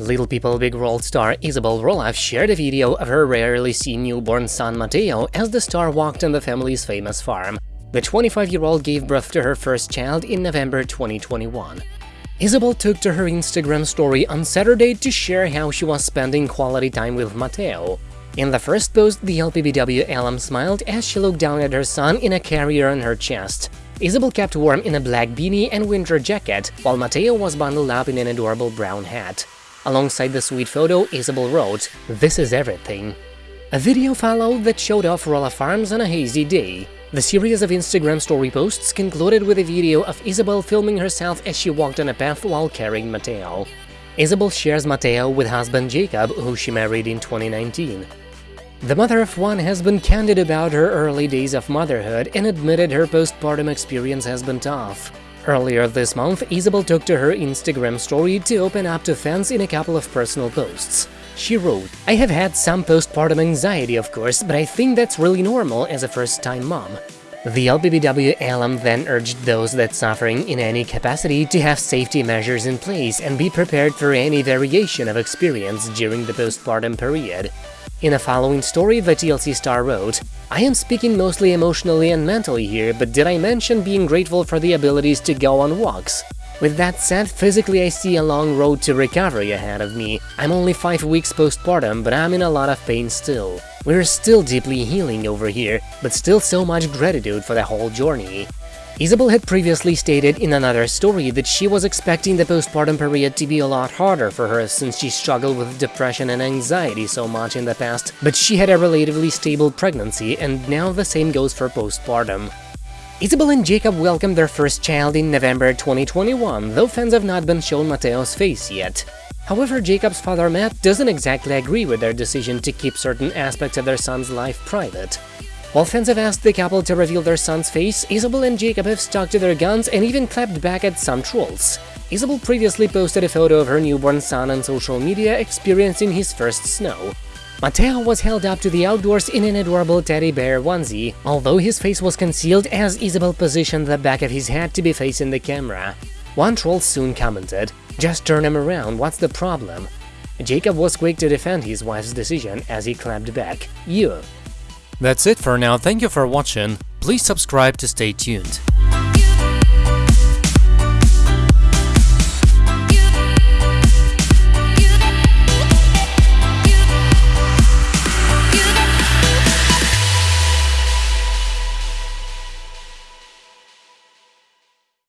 Little People Big World star Isabel Roloff shared a video of her rarely seen newborn son Mateo as the star walked on the family's famous farm. The 25-year-old gave birth to her first child in November 2021. Isabel took to her Instagram story on Saturday to share how she was spending quality time with Mateo. In the first post, the LPBW alum smiled as she looked down at her son in a carrier on her chest. Isabel kept warm in a black beanie and winter jacket, while Mateo was bundled up in an adorable brown hat. Alongside the sweet photo, Isabel wrote, This is everything. A video followed that showed off Roloff Farms on a hazy day. The series of Instagram story posts concluded with a video of Isabel filming herself as she walked on a path while carrying Mateo. Isabel shares Mateo with husband Jacob, who she married in 2019. The mother of one has been candid about her early days of motherhood and admitted her postpartum experience has been tough. Earlier this month, Isabel took to her Instagram story to open up to fans in a couple of personal posts. She wrote, I have had some postpartum anxiety, of course, but I think that's really normal as a first-time mom. The LPBW alum then urged those that suffering in any capacity to have safety measures in place and be prepared for any variation of experience during the postpartum period. In a following story, the TLC star wrote, I am speaking mostly emotionally and mentally here, but did I mention being grateful for the abilities to go on walks? With that said, physically I see a long road to recovery ahead of me. I'm only 5 weeks postpartum, but I'm in a lot of pain still. We're still deeply healing over here, but still so much gratitude for the whole journey. Isabel had previously stated in another story that she was expecting the postpartum period to be a lot harder for her since she struggled with depression and anxiety so much in the past, but she had a relatively stable pregnancy and now the same goes for postpartum. Isabel and Jacob welcomed their first child in November 2021, though fans have not been shown Mateo's face yet. However, Jacob's father Matt doesn't exactly agree with their decision to keep certain aspects of their son's life private. While fans have asked the couple to reveal their son's face, Isabel and Jacob have stuck to their guns and even clapped back at some trolls. Isabel previously posted a photo of her newborn son on social media experiencing his first snow. Mateo was held up to the outdoors in an adorable teddy bear onesie, although his face was concealed as Isabel positioned the back of his head to be facing the camera. One troll soon commented, just turn him around, what's the problem? Jacob was quick to defend his wife's decision as he clapped back, you. That's it for now, thank you for watching, please subscribe to stay tuned.